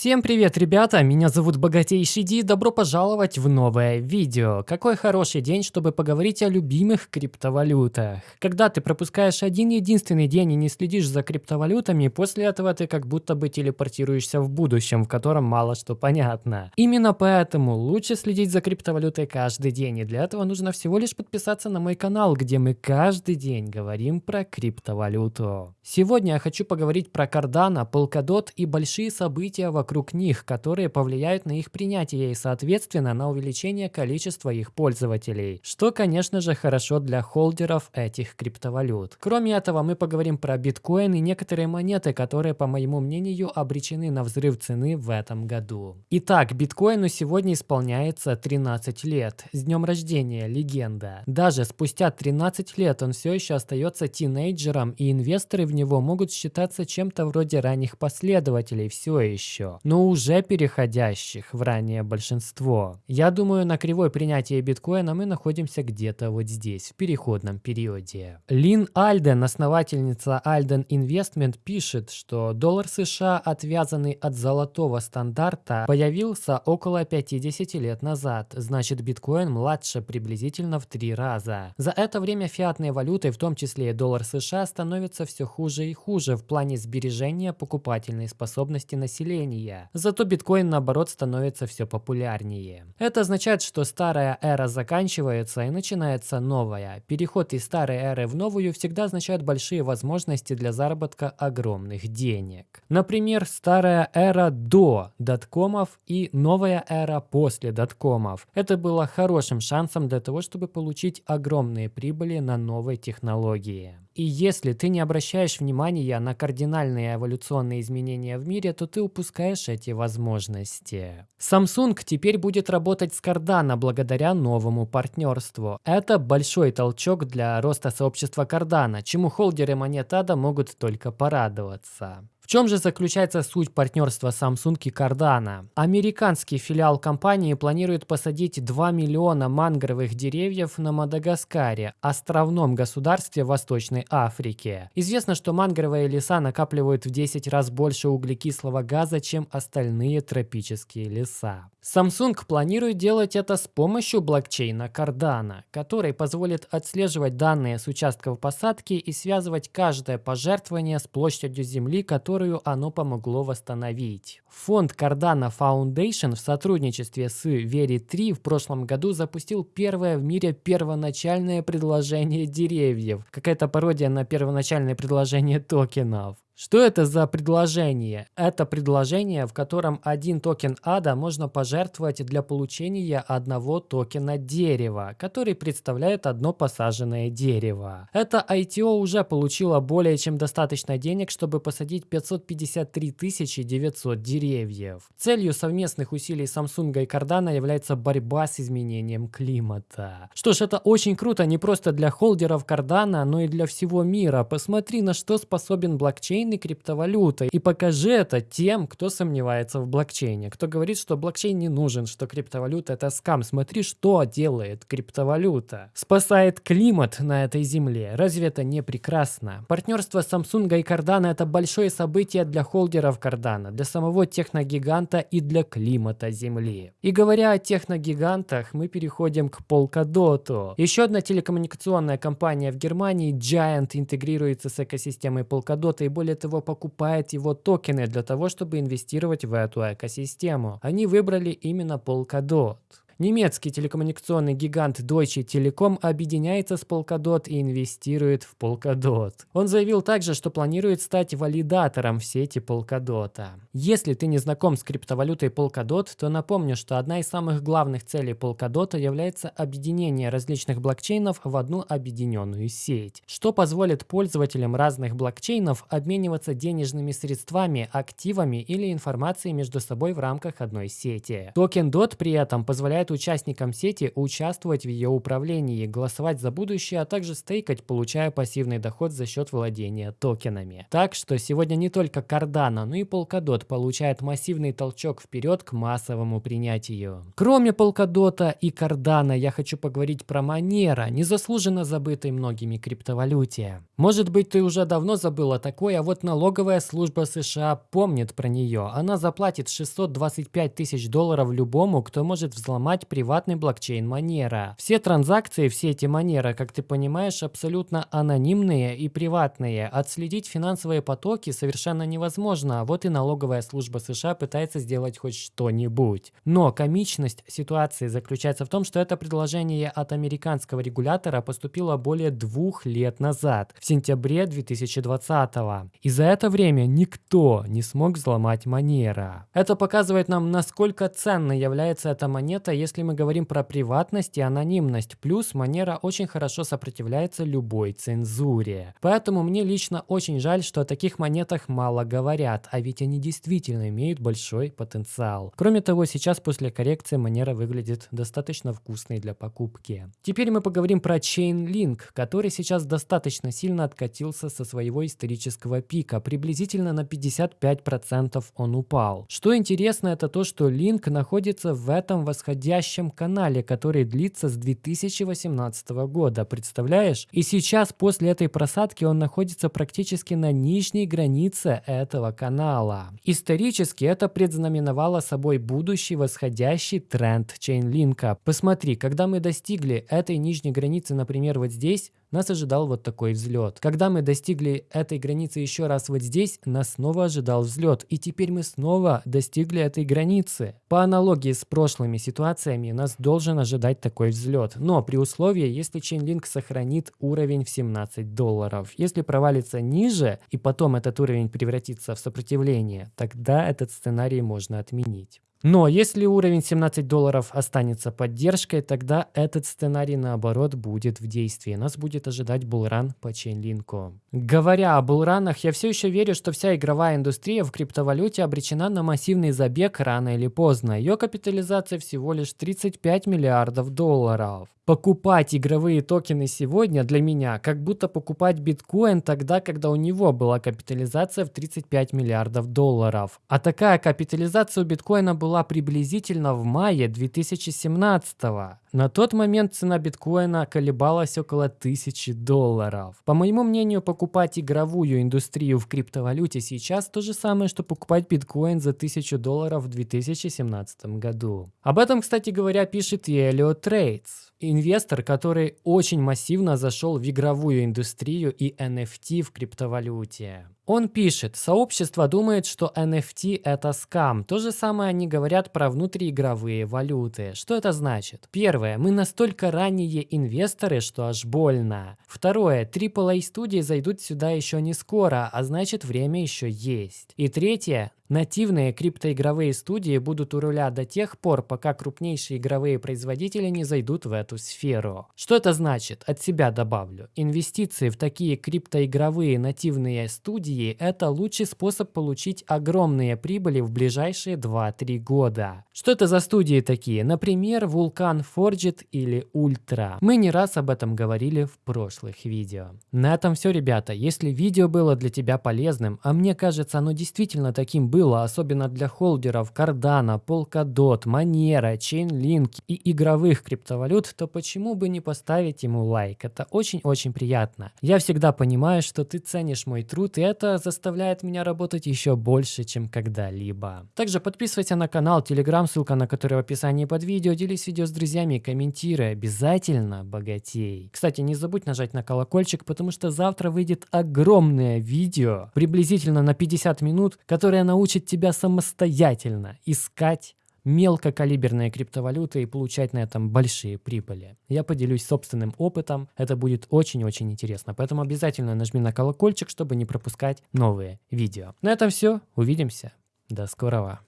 Всем привет, ребята! Меня зовут Богатейший Ди, добро пожаловать в новое видео. Какой хороший день, чтобы поговорить о любимых криптовалютах. Когда ты пропускаешь один единственный день и не следишь за криптовалютами, после этого ты как будто бы телепортируешься в будущем, в котором мало что понятно. Именно поэтому лучше следить за криптовалютой каждый день, и для этого нужно всего лишь подписаться на мой канал, где мы каждый день говорим про криптовалюту. Сегодня я хочу поговорить про Cardano, Polkadot и большие события вокруг них, которые повлияют на их принятие и, соответственно, на увеличение количества их пользователей, что, конечно же, хорошо для холдеров этих криптовалют. Кроме этого, мы поговорим про биткоин и некоторые монеты, которые, по моему мнению, обречены на взрыв цены в этом году. Итак, биткоину сегодня исполняется 13 лет. С днем рождения, легенда. Даже спустя 13 лет он все еще остается тинейджером, и инвесторы в него могут считаться чем-то вроде ранних последователей все еще но уже переходящих в ранее большинство. Я думаю, на кривой принятия биткоина мы находимся где-то вот здесь, в переходном периоде. Лин Альден, основательница Альден Investment, пишет, что доллар США, отвязанный от золотого стандарта, появился около 50 лет назад, значит биткоин младше приблизительно в три раза. За это время фиатные валюты, в том числе и доллар США, становятся все хуже и хуже в плане сбережения покупательной способности населения падения. Зато биткоин наоборот становится все популярнее. Это означает, что старая эра заканчивается и начинается новая. Переход из старой эры в новую всегда означает большие возможности для заработка огромных денег. Например, старая эра до доткомов и новая эра после доткомов. Это было хорошим шансом для того, чтобы получить огромные прибыли на новой технологии. И если ты не обращаешь внимания на кардинальные эволюционные изменения в мире, то ты упускаешь эти возможности. Samsung теперь будет работать с Cardano благодаря новому партнерству. Это большой толчок для роста сообщества Cardano, чему холдеры монет ADA могут только порадоваться чем же заключается суть партнерства Samsung и Cardano? Американский филиал компании планирует посадить 2 миллиона мангровых деревьев на Мадагаскаре, островном государстве Восточной Африки. Известно, что мангровые леса накапливают в 10 раз больше углекислого газа, чем остальные тропические леса. Samsung планирует делать это с помощью блокчейна Cardano, который позволит отслеживать данные с участков посадки и связывать каждое пожертвование с площадью земли, которую которую оно помогло восстановить. Фонд Cardano Foundation в сотрудничестве с Veri3 в прошлом году запустил первое в мире первоначальное предложение деревьев. Какая-то пародия на первоначальное предложение токенов. Что это за предложение? Это предложение, в котором один токен ада можно пожертвовать для получения одного токена дерева, который представляет одно посаженное дерево. Это ITO уже получило более чем достаточно денег, чтобы посадить 553 900 деревьев. Целью совместных усилий Samsung и Cardano является борьба с изменением климата. Что ж, это очень круто не просто для холдеров Cardano, но и для всего мира. Посмотри, на что способен блокчейн блокчейн и. И покажи это тем, кто сомневается в блокчейне, кто говорит, что блокчейн не нужен, что криптовалюта это скам. Смотри, что делает криптовалюта. Спасает климат на этой земле. Разве это не прекрасно? Партнерство Samsung и Cardano это большое событие для холдеров Cardano, для самого техногиганта и для климата Земли. И говоря о техногигантах, мы переходим к Polkadot. Еще одна телекоммуникационная компания в Германии, Giant, интегрируется с экосистемой Polkadot и более того покупает его токены для того, чтобы инвестировать в эту экосистему. Они выбрали именно Polkadot. Немецкий телекоммуникационный гигант Deutsche Telekom объединяется с Polkadot и инвестирует в Polkadot. Он заявил также, что планирует стать валидатором в сети Polkadot. Если ты не знаком с криптовалютой Polkadot, то напомню, что одна из самых главных целей Polkadot является объединение различных блокчейнов в одну объединенную сеть, что позволит пользователям разных блокчейнов обмениваться денежными средствами, активами или информацией между собой в рамках одной сети. Токен DOT при этом позволяет позволяет участникам сети участвовать в ее управлении, голосовать за будущее, а также стейкать, получая пассивный доход за счет владения токенами. Так что сегодня не только Cardano, но и Polkadot получает массивный толчок вперед к массовому принятию. Кроме Polkadot и Cardano, я хочу поговорить про Monero, незаслуженно забытой многими криптовалюте. Может быть, ты уже давно забыла такое, а вот налоговая служба США помнит про нее. Она заплатит 625 тысяч долларов любому, кто может взломать приватный блокчейн Monero. Все транзакции в сети Monero, как ты понимаешь, абсолютно анонимные и приватные. Отследить финансовые потоки совершенно невозможно, вот и налоговая служба США пытается сделать хоть что-нибудь. Но комичность ситуации заключается в том, что это предложение от американского регулятора поступило более двух лет назад, в сентябре 2020 -го. И за это время никто не смог взломать Monero. Это показывает нам, насколько ценной является эта монета, если мы говорим про приватность и анонимность. Плюс Monero очень хорошо сопротивляется любой цензуре. Поэтому мне лично очень жаль, что о таких монетах мало говорят, а ведь они действительно имеют большой потенциал. Кроме того, сейчас после коррекции Monero выглядит достаточно вкусной для покупки. Теперь мы поговорим про Chainlink, который сейчас достаточно сильно откатился со своего исторического пика. Приблизительно на 55% он упал. Что интересно, это то, что Link находится в этом восходящем канале, который длится с 2018 года. Представляешь? И сейчас после этой просадки он находится практически на нижней границе этого канала. Исторически это предзнаменовало собой будущий восходящий тренд Chainlink. Посмотри, когда мы достигли этой нижней границы, например, вот здесь, нас ожидал вот такой взлет. Когда мы достигли этой границы еще раз вот здесь, нас снова ожидал взлет. И теперь мы снова достигли этой границы. По аналогии с прошлыми ситуациями, нас должен ожидать такой взлет. Но при условии, если Chainlink сохранит уровень в 17 долларов. Если провалится ниже, и потом этот уровень превратится в сопротивление, тогда этот сценарий можно отменить. Но если уровень 17 долларов останется поддержкой, тогда этот сценарий наоборот будет в действии. Нас будет ожидать булран по чейнлинку. Говоря о булранах, я все еще верю, что вся игровая индустрия в криптовалюте обречена на массивный забег рано или поздно. Ее капитализация всего лишь 35 миллиардов долларов. Покупать игровые токены сегодня для меня, как будто покупать биткоин тогда, когда у него была капитализация в 35 миллиардов долларов. А такая капитализация у биткоина была приблизительно в мае 2017 -го. На тот момент цена биткоина колебалась около 1000 долларов. По моему мнению, покупать игровую индустрию в криптовалюте сейчас то же самое, что покупать биткоин за 1000 долларов в 2017 году. Об этом, кстати говоря, пишет и Elliot Trades инвестор, который очень массивно зашел в игровую индустрию и NFT в криптовалюте. Он пишет, сообщество думает, что NFT это скам. То же самое они говорят про внутриигровые валюты. Что это значит? Первое, мы настолько ранние инвесторы, что аж больно. Второе, AAA студии зайдут сюда еще не скоро, а значит время еще есть. И третье, Нативные криптоигровые студии будут у руля до тех пор, пока крупнейшие игровые производители не зайдут в эту сферу. Что это значит? От себя добавлю. Инвестиции в такие криптоигровые нативные студии – это лучший способ получить огромные прибыли в ближайшие 2-3 года. Что это за студии такие? Например, Vulkan Forged или Ultra. Мы не раз об этом говорили в прошлых видео. На этом все, ребята. Если видео было для тебя полезным, а мне кажется оно действительно таким было, особенно для холдеров Cardano, Polkadot, Monero, Chainlink и игровых криптовалют, то почему бы не поставить ему лайк? Это очень-очень приятно. Я всегда понимаю, что ты ценишь мой труд, и это заставляет меня работать еще больше, чем когда-либо. Также подписывайся на канал, телеграм, ссылка на который в описании под видео, делись видео с друзьями, комментируй, обязательно богатей. Кстати, не забудь нажать на колокольчик, потому что завтра выйдет огромное видео, приблизительно на 50 минут, которое научит тебя самостоятельно искать мелкокалиберные криптовалюты и получать на этом большие прибыли. Я поделюсь собственным опытом, это будет очень-очень интересно, поэтому обязательно нажми на колокольчик, чтобы не пропускать новые видео. На этом все, увидимся, до скорого.